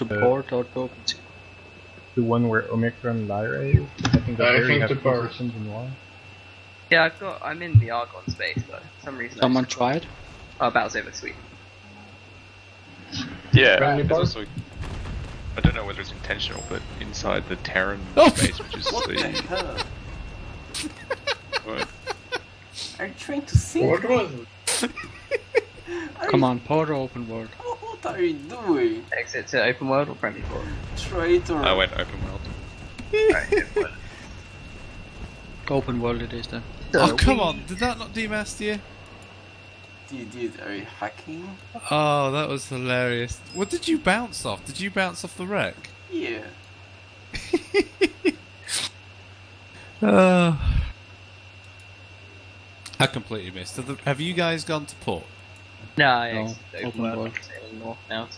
To Uh, port or to open sea? The one where Omicron Lyra is? I think I that's very think have the two port. systems in one. Yeah, I've got. I'm in the Argon space though. For some reason. Someone just- tried? Oh, Battle's over. Sweet. Yeah, Friendly there's also. I don't know whether it's intentional, but inside the Terran Oh! space, which is What the the. hell? what? Are you trying to sing? What was it? Come on, port or open world? What, what are you doing? Exit to open world or friendly port. Traitor. I went open world. Alright, open world. It is then. Oh, come on. Did that not demaster you? Dude, dude, are you hacking? Oh, that was hilarious. What did you bounce off? Did you bounce off the wreck? Yeah. Uh, I completely missed. Have you guys gone to port? No, I No, open, open world. world. I'm sailing north now.